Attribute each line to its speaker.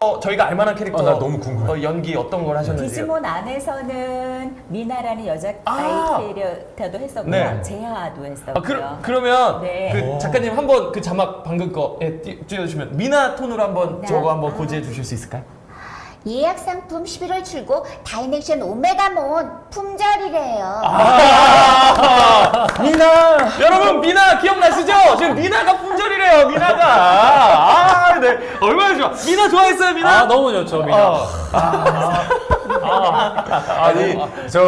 Speaker 1: 어, 저희가 알만한 캐릭터
Speaker 2: 어, 나 너무 궁금해.
Speaker 1: 어, 연기 어떤 걸 하셨는지
Speaker 3: 디지몬 안에서는 미나라는 여자
Speaker 1: 아.
Speaker 3: 아이 캐릭터도 했었고요.
Speaker 1: 네.
Speaker 3: 제아도 했었고요.
Speaker 1: 아, 그, 그러면
Speaker 3: 네.
Speaker 1: 그 작가님 한번 그 자막 방금 거 예, 띄- 띄워주시면 미나 톤으로 한번
Speaker 3: 네.
Speaker 1: 저거 한번
Speaker 3: 아.
Speaker 1: 고지해 주실 수 있을까요?
Speaker 4: 예약 상품 11월 출고 다이넥션 오메가몬 품절이래요.
Speaker 1: 아, 미나 여러분 미나 기억나시죠? 지금 미나가 품절이래요 미나가 얼마나 좋아 미나 좋아했어요 미나
Speaker 2: 아 너무 좋죠 미나.
Speaker 1: 어.
Speaker 2: 아니 저